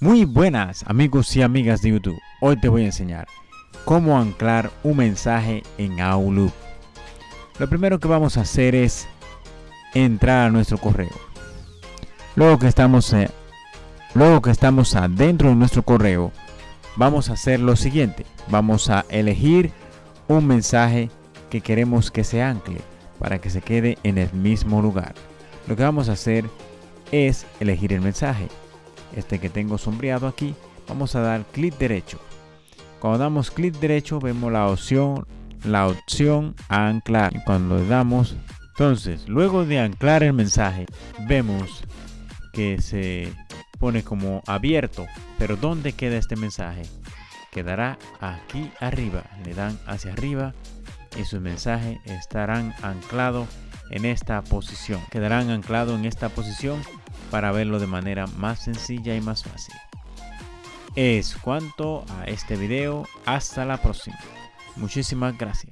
Muy buenas amigos y amigas de YouTube. Hoy te voy a enseñar cómo anclar un mensaje en Outlook. Lo primero que vamos a hacer es entrar a nuestro correo. Luego que estamos, eh, luego que estamos adentro de nuestro correo, vamos a hacer lo siguiente. Vamos a elegir un mensaje que queremos que se ancle para que se quede en el mismo lugar. Lo que vamos a hacer es elegir el mensaje este que tengo sombreado aquí, vamos a dar clic derecho. Cuando damos clic derecho vemos la opción, la opción anclar. Cuando le damos, entonces luego de anclar el mensaje, vemos que se pone como abierto. Pero ¿dónde queda este mensaje? Quedará aquí arriba. Le dan hacia arriba y sus mensajes estarán anclados en esta posición. Quedarán anclados en esta posición para verlo de manera más sencilla y más fácil. Es cuanto a este video. Hasta la próxima. Muchísimas gracias.